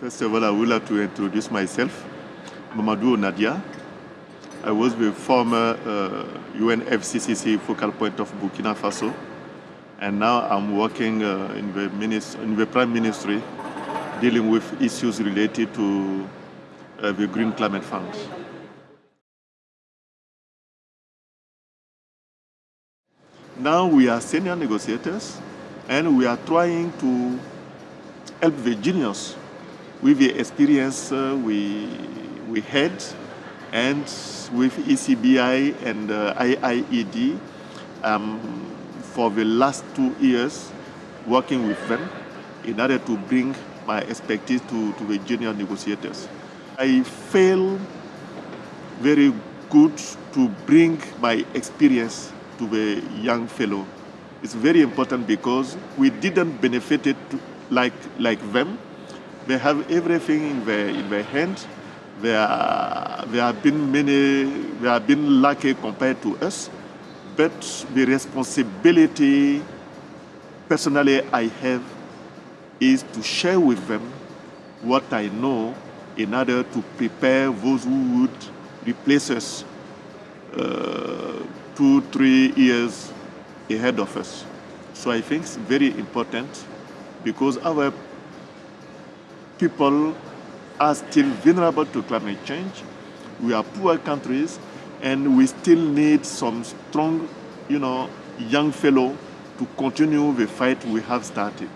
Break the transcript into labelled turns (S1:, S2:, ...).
S1: First of all, I would like to introduce myself, Mamadou Honadia. I was the former uh, UNFCCC focal point of Burkina Faso, and now I'm working uh, in, the in the Prime Ministry dealing with issues related to uh, the Green Climate Fund. Now we are senior negotiators and we are trying to help the juniors with the experience uh, we, we had and with ECBI and uh, IIED um, for the last two years working with them in order to bring my expertise to, to the junior negotiators. I feel very good to bring my experience to the young fellow. It's very important because we didn't benefit it like, like them. They have everything in their, in their hand. They, are, they have been many, they have been lucky compared to us. But the responsibility personally I have is to share with them what I know in order to prepare those who would replace us uh, two, three years ahead of us. So I think it's very important because our people are still vulnerable to climate change. We are poor countries and we still need some strong, you know, young fellow to continue the fight we have started.